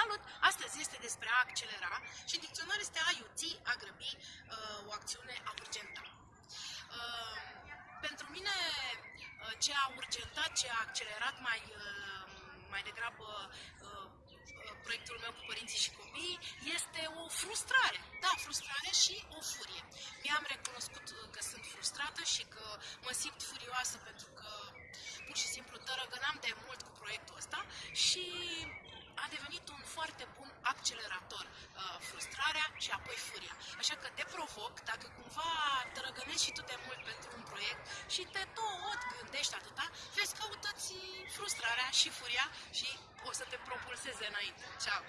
Salut! Astăzi este despre a accelera și în dicționar este a iuți, a grăbi, uh, o acțiune a urgenta. Uh, pentru mine, uh, ce a urgentat, ce a accelerat mai, mai degrabă proiectul meu cu părinții și copiii este o frustrare. Da, frustrare și o furie. Mi-am recunoscut că sunt frustrată și că mă simt furioasă pentru că pur și simplu tărăgănam de mult cu proiectul ăsta și a devenit un foarte bun accelerator uh, frustrarea și apoi furia. Așa că te provoc, dacă cumva tărăgănești și tu de mult pentru un proiect și te tot gândești atâta, vezi, căutăți frustrarea și furia și o să te propulseze înainte. Ceau!